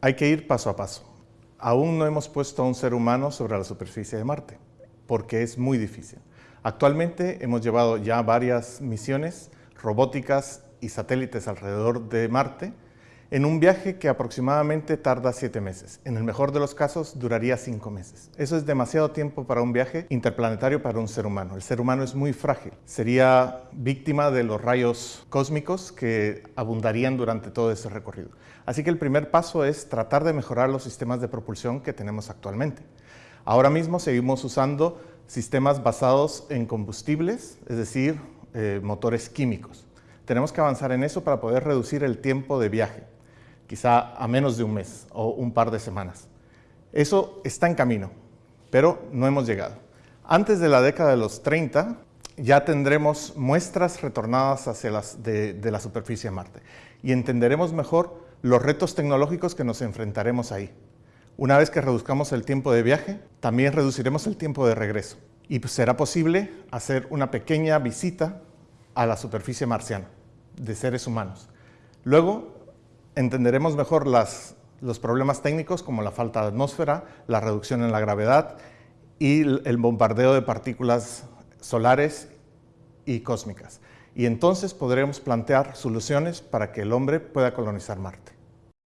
Hay que ir paso a paso. Aún no hemos puesto a un ser humano sobre la superficie de Marte, porque es muy difícil. Actualmente hemos llevado ya varias misiones robóticas y satélites alrededor de Marte en un viaje que aproximadamente tarda siete meses. En el mejor de los casos duraría cinco meses. Eso es demasiado tiempo para un viaje interplanetario para un ser humano. El ser humano es muy frágil. Sería víctima de los rayos cósmicos que abundarían durante todo ese recorrido. Así que el primer paso es tratar de mejorar los sistemas de propulsión que tenemos actualmente. Ahora mismo seguimos usando sistemas basados en combustibles, es decir, eh, motores químicos. Tenemos que avanzar en eso para poder reducir el tiempo de viaje quizá a menos de un mes o un par de semanas. Eso está en camino, pero no hemos llegado. Antes de la década de los 30 ya tendremos muestras retornadas hacia las de, de la superficie de Marte y entenderemos mejor los retos tecnológicos que nos enfrentaremos ahí. Una vez que reduzcamos el tiempo de viaje, también reduciremos el tiempo de regreso y será posible hacer una pequeña visita a la superficie marciana de seres humanos. Luego entenderemos mejor los problemas técnicos como la falta de atmósfera, la reducción en la gravedad y el bombardeo de partículas solares y cósmicas. Y entonces podremos plantear soluciones para que el hombre pueda colonizar Marte.